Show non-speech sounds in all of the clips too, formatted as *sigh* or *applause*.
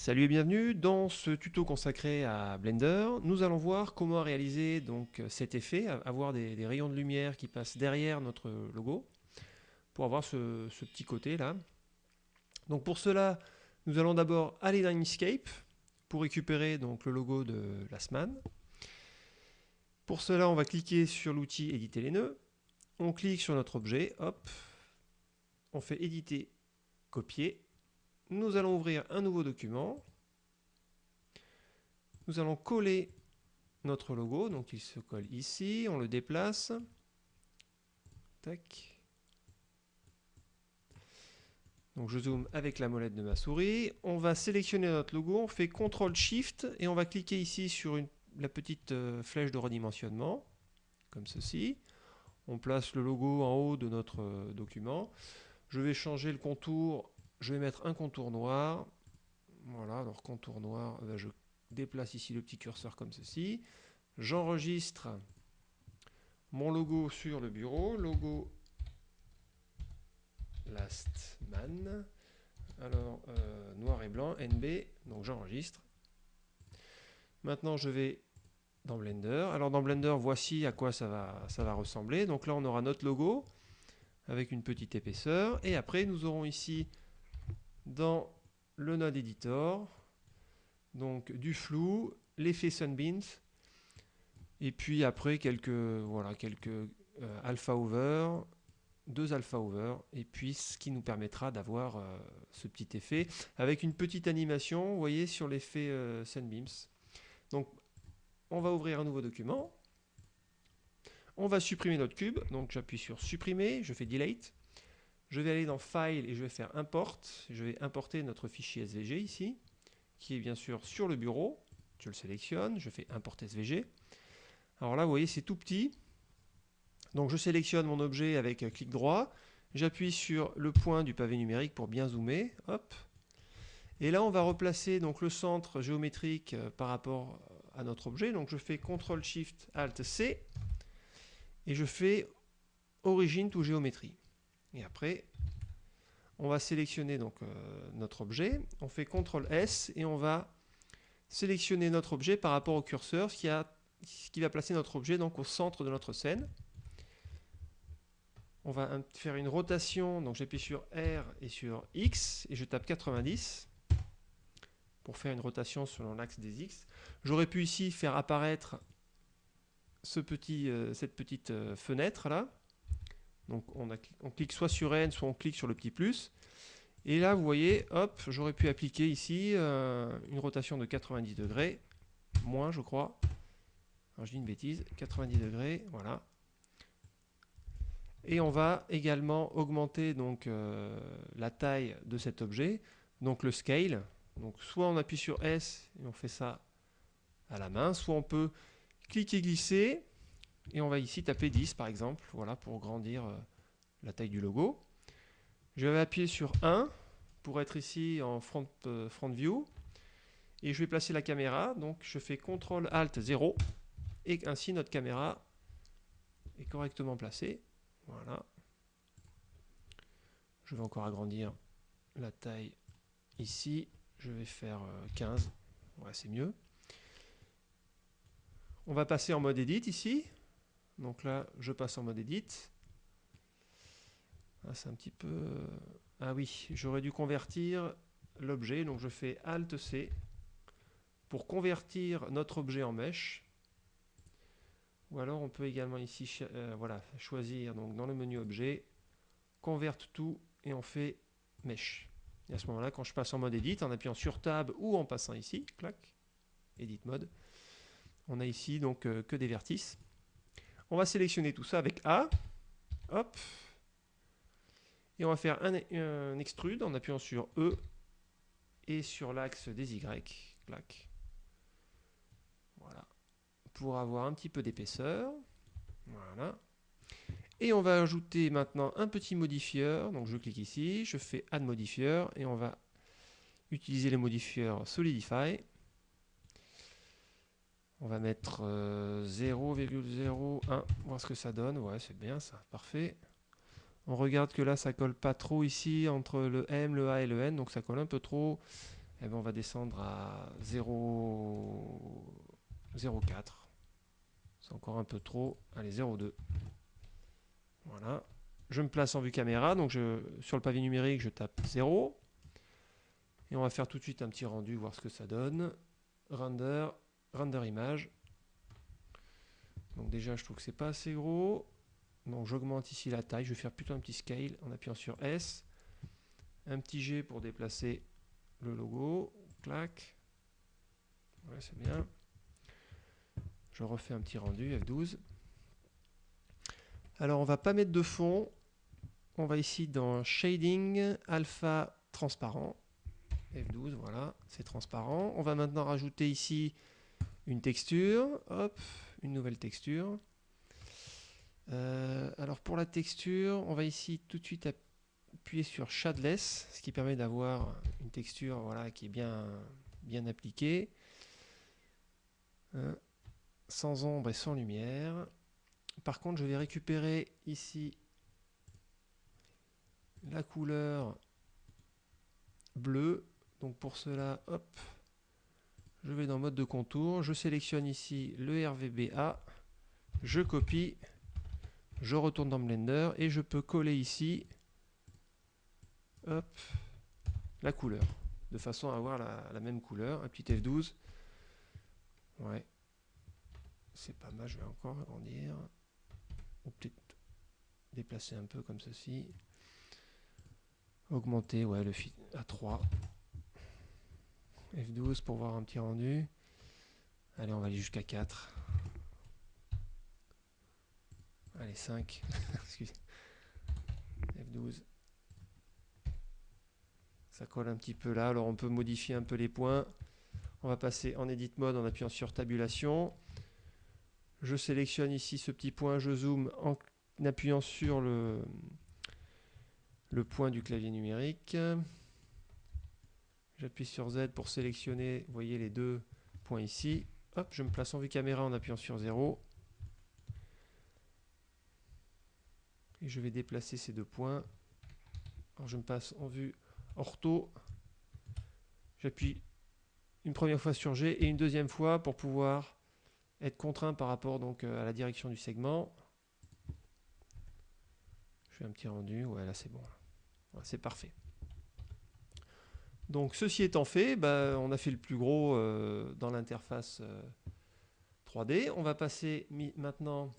Salut et bienvenue dans ce tuto consacré à Blender. Nous allons voir comment réaliser donc cet effet, avoir des, rayons de lumière qui passent derrière notre logo pour avoir ce, petit côté là. Donc pour cela, nous allons d'abord aller dans Inkscape pour récupérer donc le logo de Lastman. Pour cela, on va cliquer sur l'outil éditer les nœuds. On clique sur notre objet, hop, on fait éditer, copier nous allons ouvrir un nouveau document. Nous allons coller notre logo, donc il se colle ici, on le déplace. Tac. Donc je zoome avec la molette de ma souris. On va sélectionner notre logo, on fait CTRL SHIFT et on va cliquer ici sur la petite euh, flèche de redimensionnement, comme ceci. On place le logo en haut de notre euh, document. Je vais changer le contour je vais mettre un contour noir. Voilà, alors contour noir, ben, je déplace ici le petit curseur comme ceci. J'enregistre mon logo sur le bureau, logo Lastman. Alors, euh, noir et blanc, NB, donc j'enregistre. Maintenant, je vais dans Blender. Alors, dans Blender, voici à quoi ça va, ça va ressembler. Donc là, on aura notre logo avec une petite épaisseur. Et après, nous aurons ici dans le node editor, donc du flou, l'effet Sunbeams, et puis après quelques, voilà, quelques euh, alpha over, deux alpha over, et puis ce qui nous permettra d'avoir euh, ce petit effet avec une petite animation, vous voyez, sur l'effet Sunbeams. Donc on va ouvrir un nouveau document, on va supprimer notre cube, donc j'appuie sur supprimer, je fais delete, je vais aller dans File et je vais faire Import. Je vais importer notre fichier SVG ici, qui est bien sûr sur le bureau. Je le sélectionne, je fais Import SVG. Alors là, vous voyez, c'est tout petit. Donc je sélectionne mon objet avec un clic droit. J'appuie sur le point du pavé numérique pour bien zoomer. Hop. Et là, on va replacer donc, le centre géométrique euh, par rapport à notre objet. Donc je fais CTRL SHIFT ALT C et je fais Origine to géométrie. Et après, on va sélectionner donc euh, notre objet. On fait CTRL S et on va sélectionner notre objet par rapport au curseur, ce qui, va placer notre objet donc au centre de notre scène. On va faire une rotation, donc j'appuie sur R et sur X et je tape 90 pour faire une rotation selon l'axe des X. J'aurais pu ici faire apparaître euh, cette petite euh, fenêtre là donc on, clique soit sur N, soit on clique sur le petit plus. Et là, vous voyez, hop, j'aurais pu appliquer ici euh, une rotation de 90 degrés, moins je crois. Alors je dis une bêtise, 90 degrés, voilà. Et on va également augmenter donc euh, la taille de cet objet, donc le scale. Donc soit on appuie sur S et on fait ça à la main, soit on peut cliquer glisser et on va ici taper 10 par exemple, voilà, pour grandir euh, la taille du logo. Je vais appuyer sur 1 pour être ici en front, euh, front view. Et je vais placer la caméra, donc je fais CTRL ALT 0 et ainsi notre caméra est correctement placée. Voilà. Je vais encore agrandir la taille ici. Je vais faire 15. Euh, ouais, c'est mieux. On va passer en mode edit ici. Donc là, je passe en mode edit. Ah, c'est un petit peu... Ah oui, j'aurais dû convertir l'objet. Donc je fais Alt-C pour convertir notre objet en mèche. Ou alors on peut également ici euh, voilà, choisir donc dans le menu objet, convert tout et on fait mèche. Et à ce moment-là, quand je passe en mode edit, en appuyant sur Tab ou en passant ici, clac, edit mode, on a ici donc euh, que des vertices. On va sélectionner tout ça avec A. Hop. Et on va faire un, extrude en appuyant sur E et sur l'axe des Y. Voilà. Pour avoir un petit peu d'épaisseur. Voilà. Et on va ajouter maintenant un petit modifieur. Donc je clique ici, je fais Add Modifier et on va utiliser les modifieurs Solidify. On va mettre 0,01, euh, voir ce que ça donne. Ouais, c'est bien ça, parfait. On regarde que là, ça colle pas trop ici entre le M, le A et le N, donc ça colle un peu trop. eh ben, on va descendre à 0,04. C'est encore un peu trop. Allez, 0,2. Voilà. Je me place en vue caméra, donc je, sur le pavé numérique, je tape 0. Et on va faire tout de suite un petit rendu, voir ce que ça donne. Render, render image. Donc déjà, je trouve que c'est pas assez gros. Donc j'augmente ici la taille. Je vais faire plutôt un petit scale en appuyant sur S. Un petit G pour déplacer le logo. Clac. Ouais, c'est bien. Je refais un petit rendu, F12. Alors on va pas mettre de fond. On va ici dans Shading, Alpha Transparent. F12, voilà, c'est transparent. On va maintenant rajouter ici une texture. Hop, une nouvelle texture. Euh, alors pour la texture, on va ici tout de suite appuyer sur Shadless, ce qui permet d'avoir une texture voilà, qui est bien, bien appliquée. Hein, sans ombre et sans lumière. Par contre, je vais récupérer ici la couleur bleue. Donc pour cela, hop, je vais dans mode de contour, je sélectionne ici le RVBA, je copie, je retourne dans Blender et je peux coller ici la couleur, de façon à avoir la, même couleur, un petit F12. Ouais, c'est pas mal, je vais encore agrandir, ou peut-être déplacer un peu comme ceci. Augmenter, ouais, le à 3. F12 pour voir un petit rendu. Allez, on va aller jusqu'à 4. Allez, 5. *laughs* F12. Ça colle un petit peu là. Alors, on peut modifier un peu les points. On va passer en Edit Mode en appuyant sur Tabulation. Je sélectionne ici ce petit point. Je zoome en appuyant sur le, le point du clavier numérique. J'appuie sur Z pour sélectionner, vous voyez les deux points ici. Hop, je me place en vue caméra en appuyant sur 0. Et je vais déplacer ces deux points. Alors je me passe en vue ortho. J'appuie une première fois sur G et une deuxième fois pour pouvoir être contraint par rapport donc euh, à la direction du segment. Je fais un petit rendu. Ouais, là c'est bon. c'est parfait. Donc ceci étant fait, bah, on a fait le plus gros euh, dans l'interface 3D. Euh, on va passer maintenant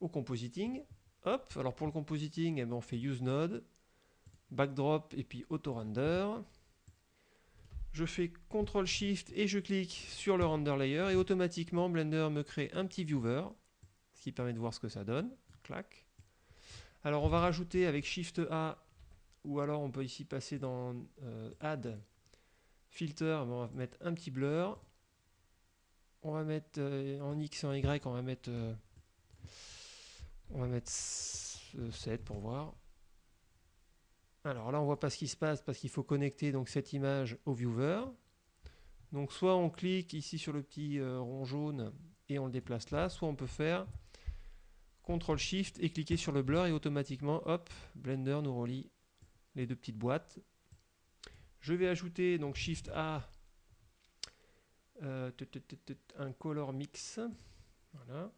au compositing. Hop, alors pour le compositing, eh ben, on fait use node, backdrop et puis auto render. Je fais CTRL SHIFT et je clique sur le render layer et automatiquement Blender me crée un petit viewer, ce qui permet de voir ce que ça donne. Clac. Alors on va rajouter avec SHIFT A ou alors on peut ici passer dans euh, Add, Filter, on va mettre un petit blur. On va mettre euh, en X et en Y, on va mettre, euh, on va mettre 7 pour voir. Alors là, on voit pas ce qui se passe parce qu'il faut connecter donc cette image au viewer. Donc soit on clique ici sur le petit rond jaune et on le déplace là, soit on peut faire CTRL SHIFT et cliquer sur le blur et automatiquement, hop, Blender nous relie les deux petites boîtes. Je vais ajouter donc Shift A euh, un color mix. Voilà.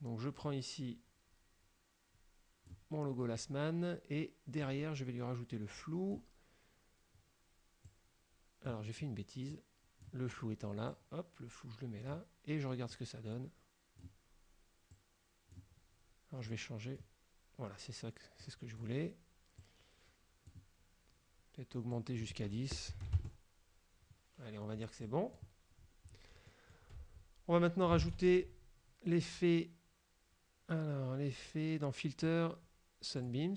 Donc je prends ici mon logo Lastman et derrière je vais lui rajouter le flou. Alors j'ai fait une bêtise. Le flou étant là, hop, le flou je le mets là et je regarde ce que ça donne. Alors je vais changer. Voilà, c'est ça, c'est ce que je voulais. Peut-être augmenter jusqu'à 10. Allez, on va dire que c'est bon. On va maintenant rajouter l'effet alors l'effet dans Filter Sunbeams.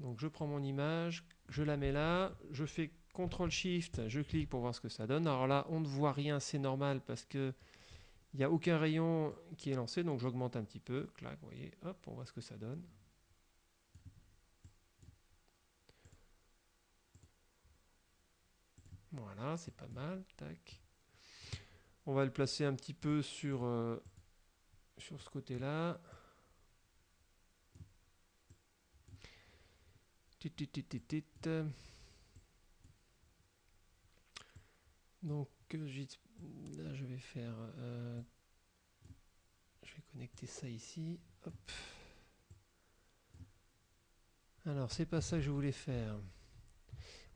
Donc je prends mon image, je la mets là, je fais CTRL SHIFT, je clique pour voir ce que ça donne. Alors là, on ne voit rien, c'est normal parce que il n'y a aucun rayon qui est lancé, donc j'augmente un petit peu. Clac, vous voyez, hop, on voit ce que ça donne. Hein, c'est pas mal, tac. On va le placer un petit peu sur, euh, sur ce côté-là. Donc, euh, là, je vais faire... Euh, je vais connecter ça ici. Alors, c'est pas ça que je voulais faire.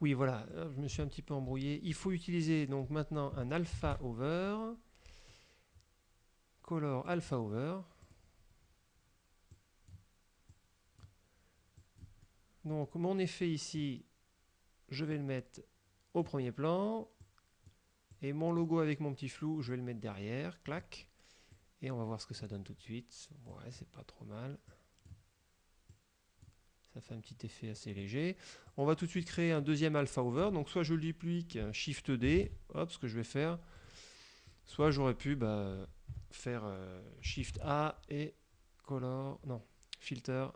Oui, voilà, euh, je me suis un petit peu embrouillé. Il faut utiliser donc maintenant un alpha over. Color alpha over. Donc mon effet ici, je vais le mettre au premier plan. Et mon logo avec mon petit flou, je vais le mettre derrière. Clac. Et on va voir ce que ça donne tout de suite. Ouais, c'est pas trop mal. Fait un petit effet assez léger. On va tout de suite créer un deuxième alpha over. Donc soit je le duplique, Shift D, hop, ce que je vais faire. Soit j'aurais pu bah, faire euh, Shift A et color, non, filter,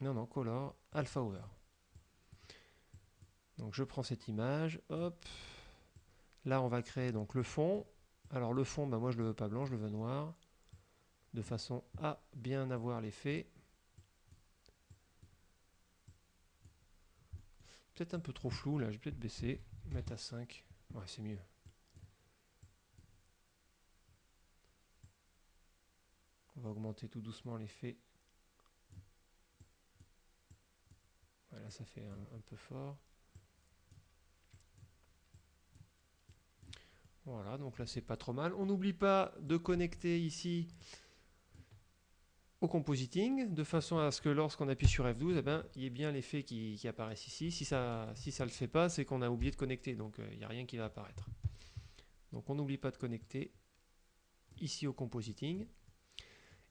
non, non, color, alpha over. Donc je prends cette image, hop. Là on va créer donc le fond. Alors le fond, bah, moi je le veux pas blanc, je le veux noir. De façon à bien avoir l'effet. Peut-être un peu trop flou là, je vais peut-être baisser, mettre à 5. Ouais, c'est mieux. On va augmenter tout doucement l'effet. Voilà, ça fait un, un peu fort. Voilà, donc là c'est pas trop mal. On n'oublie pas de connecter ici au compositing, de façon à ce que lorsqu'on appuie sur F12, eh ben, il y ait bien l'effet qui, qui apparaisse ici. Si ça si ça le fait pas, c'est qu'on a oublié de connecter, donc euh, il n'y a rien qui va apparaître. Donc on n'oublie pas de connecter ici au compositing.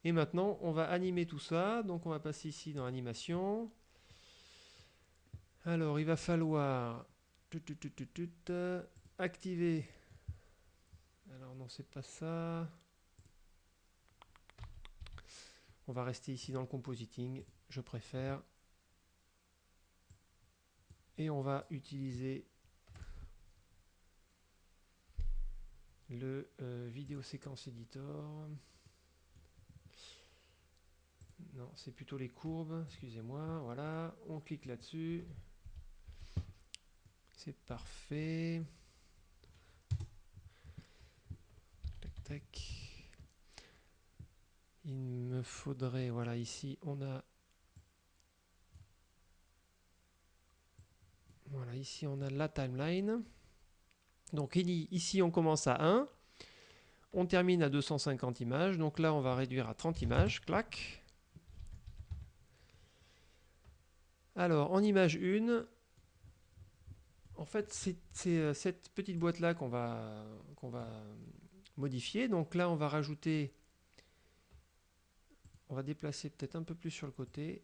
Et maintenant, on va animer tout ça. Donc on va passer ici dans animation. Alors, il va falloir activer. Alors non, c'est pas ça. On va rester ici dans le compositing, je préfère. Et on va utiliser le euh, vidéo séquence editor. Non, c'est plutôt les courbes, excusez-moi. Voilà, on clique là-dessus. C'est parfait. Il me faudrait, voilà, ici on a. Ici on a la timeline. Donc ici on commence à 1. On termine à 250 images. Donc là on va réduire à 30 images. Clac. Alors en image 1, en fait c'est euh, cette petite boîte là qu'on va, qu'on va modifier. Donc là on va rajouter on va déplacer peut-être un peu plus sur le côté.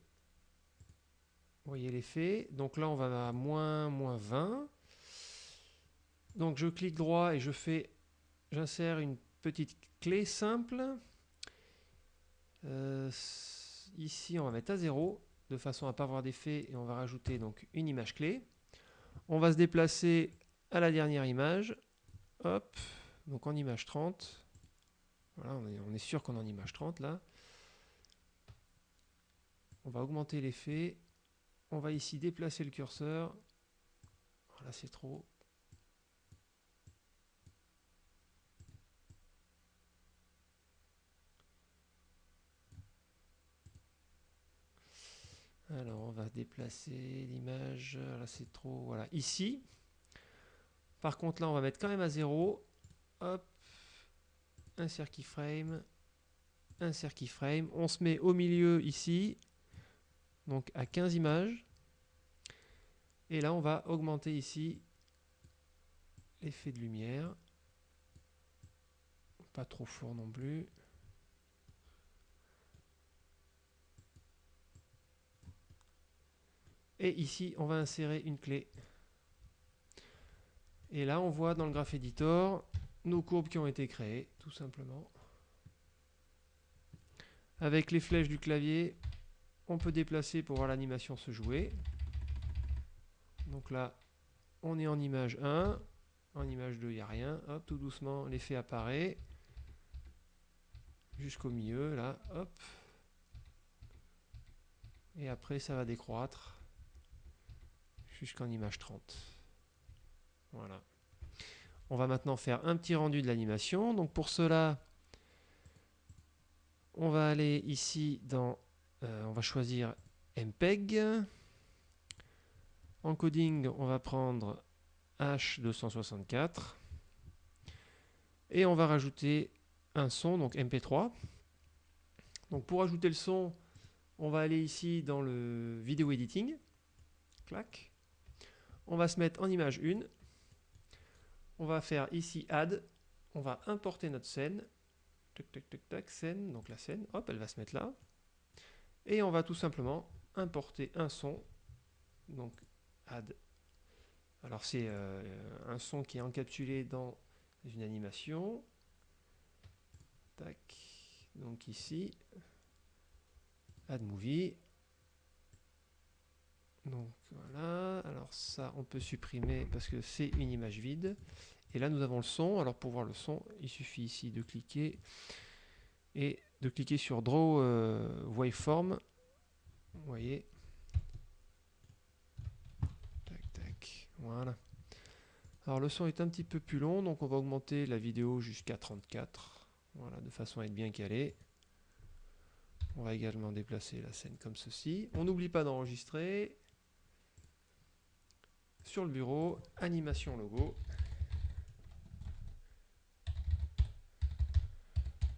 Vous voyez l'effet. Donc là, on va à moins, moins 20. Donc je clique droit et je fais, j'insère une petite clé simple. Euh, ici, on va mettre à 0 de façon à ne pas avoir d'effet et on va rajouter donc une image clé. On va se déplacer à la dernière image. Hop, donc en image 30. Voilà, on est, on est sûr qu'on est en image 30 là. On va augmenter l'effet. On va ici déplacer le curseur. Là, c'est trop. Alors, on va déplacer l'image. Là, c'est trop. Voilà, ici. Par contre, là, on va mettre quand même à 0. Hop. Insert keyframe. Insert keyframe. On se met au milieu ici donc à 15 images. Et là, on va augmenter ici l'effet de lumière. Pas trop fort non plus. Et ici, on va insérer une clé. Et là, on voit dans le Graph Editor nos courbes qui ont été créées, tout simplement. Avec les flèches du clavier, on peut déplacer pour voir l'animation se jouer. Donc là, on est en image 1. En image 2, il n'y a rien. Hop, tout doucement, l'effet apparaît. Jusqu'au milieu, là. Hop. Et après, ça va décroître. Jusqu'en image 30. Voilà. on va maintenant faire un petit rendu de l'animation. Donc pour cela, on va aller ici dans, euh, on va choisir MPEG. Encoding, on va prendre H264. Et on va rajouter un son, donc MP3. Donc pour ajouter le son, on va aller ici dans le vidéo editing. Clac. On va se mettre en image 1. On va faire ici add. On va importer notre scène. Tac, tac, tac, tac, scène. Donc la scène, hop, elle va se mettre là. Et on va tout simplement importer un son. Donc add. Alors c'est euh, un son qui est encapsulé dans une animation. Tac. Donc ici, add movie. Donc voilà, alors ça on peut supprimer parce que c'est une image vide. Et là nous avons le son, alors pour voir le son, il suffit ici de cliquer et de cliquer sur Draw euh, Waveform. Vous voyez. Tac tac, voilà. Alors le son est un petit peu plus long, donc on va augmenter la vidéo jusqu'à 34. Voilà, de façon à être bien calé. On va également déplacer la scène comme ceci. On n'oublie pas d'enregistrer. Sur le bureau, animation logo.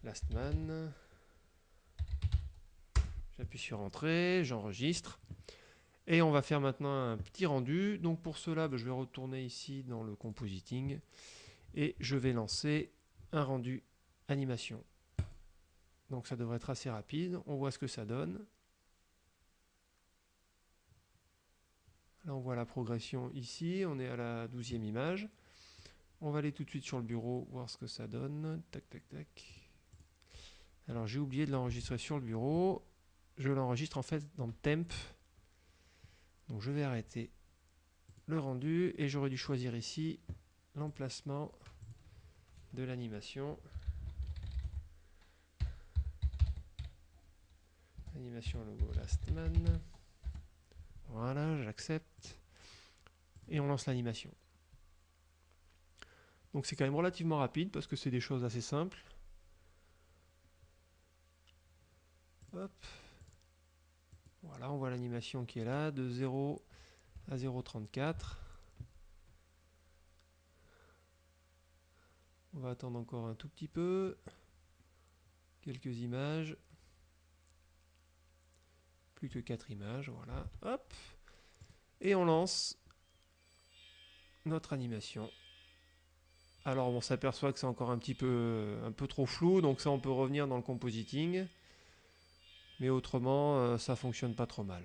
Last man. J'appuie sur entrée, j'enregistre. Et on va faire maintenant un petit rendu. Donc pour cela, ben, je vais retourner ici dans le compositing et je vais lancer un rendu animation. Donc ça devrait être assez rapide. On voit ce que ça donne. Là, on voit la progression ici. On est à la douzième image. On va aller tout de suite sur le bureau, voir ce que ça donne. Tac, tac, tac. Alors, j'ai oublié de l'enregistrer sur le bureau. Je l'enregistre en fait dans temp. Donc, je vais arrêter le rendu et j'aurais dû choisir ici l'emplacement de l'animation. Animation logo last man. Voilà, j'accepte. Et on lance l'animation. Donc c'est quand même relativement rapide parce que c'est des choses assez simples. Hop. Voilà, on voit l'animation qui est là, de 0 à 0,34. On va attendre encore un tout petit peu. Quelques images plus que 4 images, voilà, hop, et on lance notre animation. Alors on s'aperçoit que c'est encore un petit un peu trop flou, donc ça on peut revenir dans le compositing, mais autrement euh, ça fonctionne pas trop mal.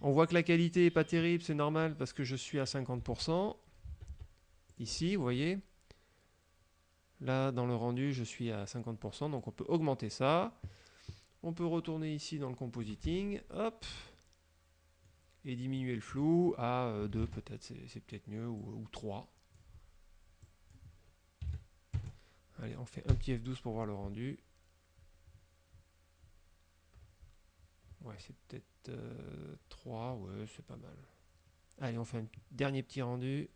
On voit que la qualité est pas terrible, c'est normal parce que je suis à 50%. Ici, vous voyez. Là, dans le rendu, je suis à 50%, donc on peut augmenter ça. On peut retourner ici dans le compositing, hop, et diminuer le flou à 2 euh, peut-être, c'est peut-être mieux, ou, 3. Allez, on fait un petit F12 pour voir le rendu. Ouais, c'est peut-être 3, euh, ouais, c'est pas mal. Allez, on fait un dernier petit rendu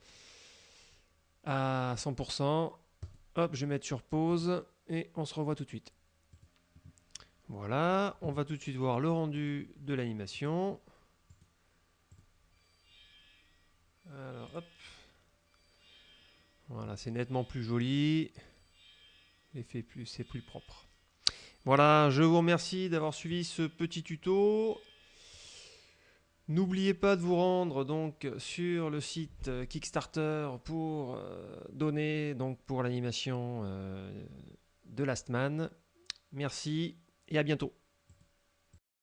à 100%. Hop, je vais mettre sur pause et on se revoit tout de suite. Voilà, on va tout de suite voir le rendu de l'animation. Alors, hop. Voilà, c'est nettement plus joli. L'effet plus, c'est plus propre. Voilà, je vous remercie d'avoir suivi ce petit tuto. N'oubliez pas de vous rendre donc sur le site Kickstarter pour euh, donner donc pour l'animation euh, de Last Man. Merci et à bientôt.